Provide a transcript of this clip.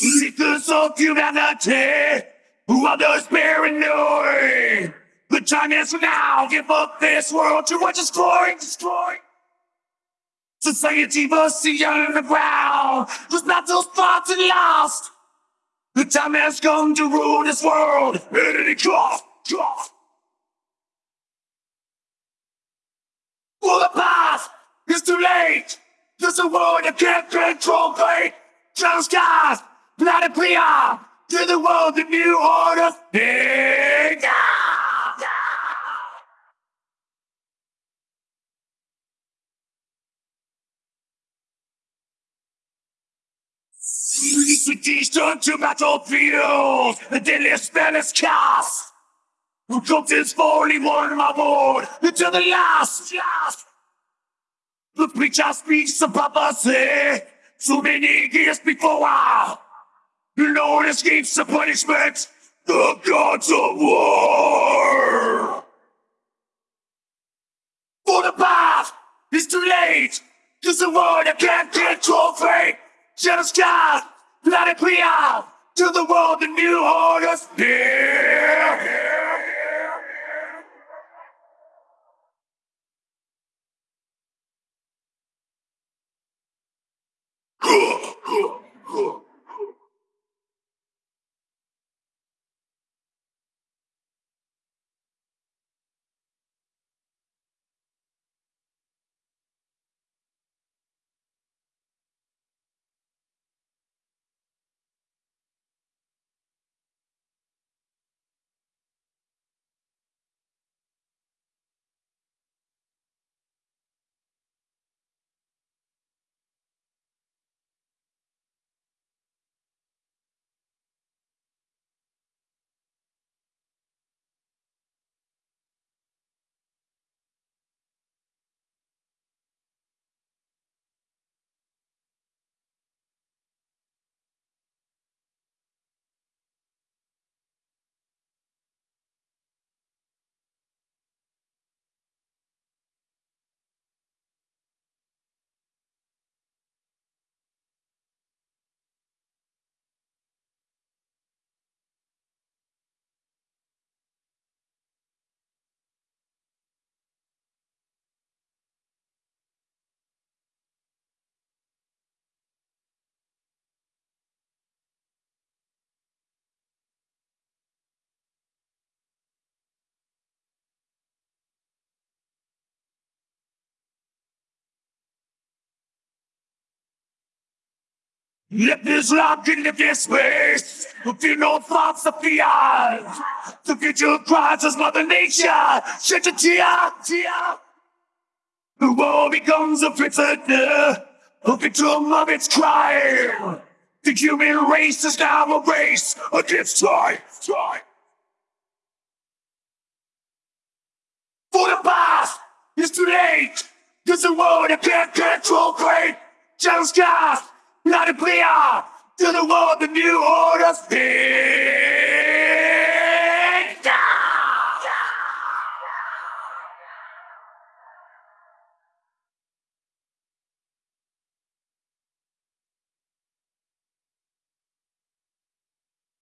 Seekers of humanity, who are those paranoid. The time is now, give up this world to what destroying, destroying. Society must see underground, whose battles fought and lost. The time has come to rule this world at any cost, cost. The past is too late. There's a world that can't control fate. Just planet clear. To the world, the new order. Cities turn to battlefields. The deadly spell is cast. Who comes is fully one my board until the last, last. The preacher speaks of prophecy. So many years before no one escapes the punishment. The gods of war. For the path is too late. Cause the world that can't control fate. Just God, let it clear. To the world, the new orders here. Let this lock into this space. Feel no thoughts of fear. The future cries as Mother Nature. Shed a tear. The world becomes a prisoner, a victim of its crime. The human race is now a race against time, time. For the past, it's too late. Cause the world that can't control fate. Just cast. Let it clear to the world the new order's here.